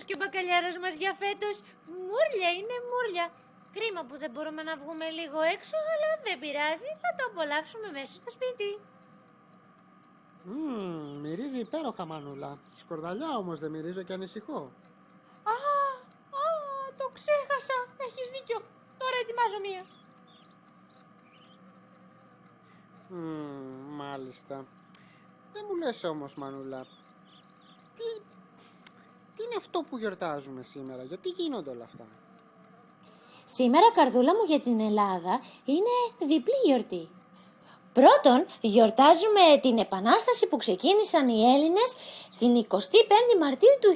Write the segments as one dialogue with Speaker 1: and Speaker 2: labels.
Speaker 1: όμως και ο μπακαλιάρος μας για φέτος. Μούρλια είναι μούρλια. Κρίμα που δεν μπορούμε να βγούμε λίγο έξω, αλλά δεν πειράζει. Θα το απολαύσουμε μέσα στο σπίτι.
Speaker 2: Μμμ, μυρίζει υπέροχα μανούλα. Σκορδαλιά όμως δεν μυρίζω και ανησυχώ.
Speaker 1: Α, α, το ξέχασα. Έχεις δίκιο. Τώρα ετοιμάζω μία.
Speaker 2: Μμμ, μάλιστα. Δεν μου λες όμως μανούλα. Τι, τι είναι αυτό που γιορτάζουμε σήμερα, γιατί γίνονται όλα αυτά;
Speaker 1: Σήμερα, καρδούλα μου, για την Ελλάδα είναι διπλή γιορτή. Πρώτον, γιορτάζουμε την επανάσταση που ξεκίνησαν οι Έλληνες την 25η Μαρτίου του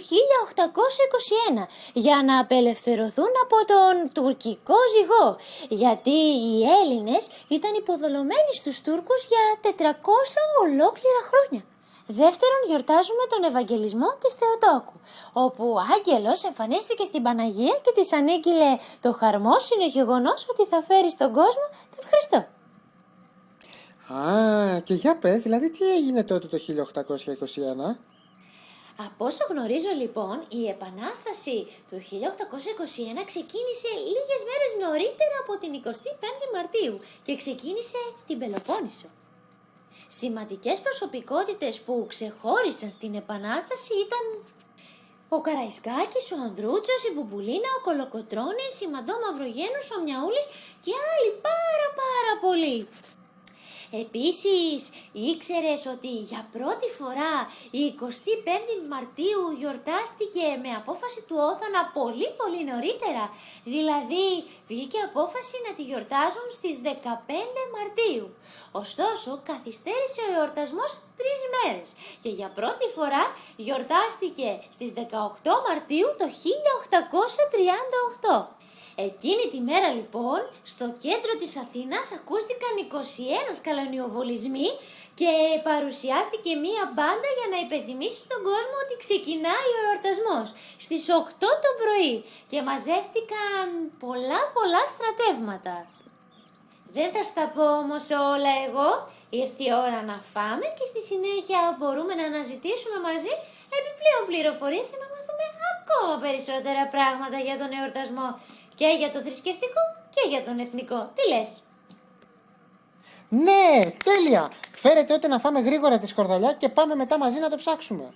Speaker 1: 1821 για να απελευθερωθούν από τον τουρκικό ζυγό γιατί οι Έλληνες ήταν υποδολωμένοι στους Τούρκους για 400 ολόκληρα χρόνια. Δεύτερον, γιορτάζουμε τον Ευαγγελισμό της Θεοτόκου, όπου ο άγγελος εμφανίστηκε στην Παναγία και της ανήγγειλε το χαρμόσυνο γεγονός ότι θα φέρει στον κόσμο τον Χριστό.
Speaker 2: Α, και για πες, δηλαδή τι έγινε τότε το 1821.
Speaker 1: Από όσο γνωρίζω λοιπόν, η Επανάσταση του 1821 ξεκίνησε λίγες μέρες νωρίτερα από την 25η Μαρτίου και ξεκίνησε στην Πελοπόννησο. Σημαντικές προσωπικότητες που ξεχώρισαν στην Επανάσταση ήταν ο Καραϊσκάκης, ο Ανδρούτσος, η Μπουμπουλίνα, ο Κολοκοτρώνης, η Μαντώ Μαυρογένους, ο Μιαούλης και άλλοι πάρα πάρα πολλοί. Επίσης, ήξερες ότι για πρώτη φορά η 25η Μαρτίου γιορτάστηκε με απόφαση του Όθωνα πολύ πολύ νωρίτερα. Δηλαδή, βγήκε απόφαση να τη γιορτάζουν στις 15 Μαρτίου. Ωστόσο, καθυστέρησε ο εορτασμός τρεις μέρες και για πρώτη φορά γιορτάστηκε στις 18 Μαρτίου το 1838. Εκείνη τη μέρα λοιπόν στο κέντρο της Αθήνας ακούστηκαν 21 σκαλανιοβολισμοί και παρουσιάστηκε μία μπάντα για να υπενθυμίσει στον κόσμο ότι ξεκινάει ο εορτασμός στις 8 το πρωί και μαζεύτηκαν πολλά πολλά στρατεύματα. Δεν θα στα πω όμως όλα εγώ, ήρθε η ώρα να φάμε και στη συνέχεια μπορούμε να αναζητήσουμε μαζί επιπλέον πληροφορίες και να μάθουμε ακόμα περισσότερα πράγματα για τον εορτασμό και για το θρησκευτικό και για τον εθνικό. Τι λες;
Speaker 2: Ναι, τέλεια. Φέρε τότε να φάμε γρήγορα τη σκορδαλιά και πάμε μετά μαζί να το ψάξουμε.